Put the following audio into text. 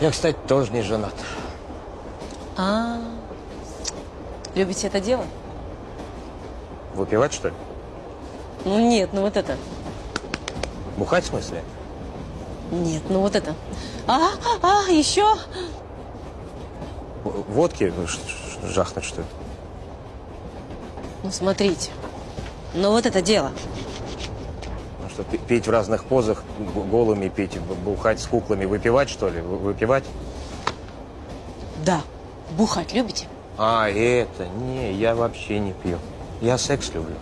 Я, кстати, тоже не женат. А, любите это дело? Выпивать, что ли? Ну нет, ну вот это. Бухать в смысле? Нет, ну вот это. А, а, еще. В- Водки ну, жахнуть, что ли? Ну смотрите. Ну вот это дело. Что, петь в разных позах, голыми петь, бухать с куклами, выпивать, что ли? Вы- Выпивать? Да. Бухать любите? А, это? Не, я вообще не пью. Я секс люблю.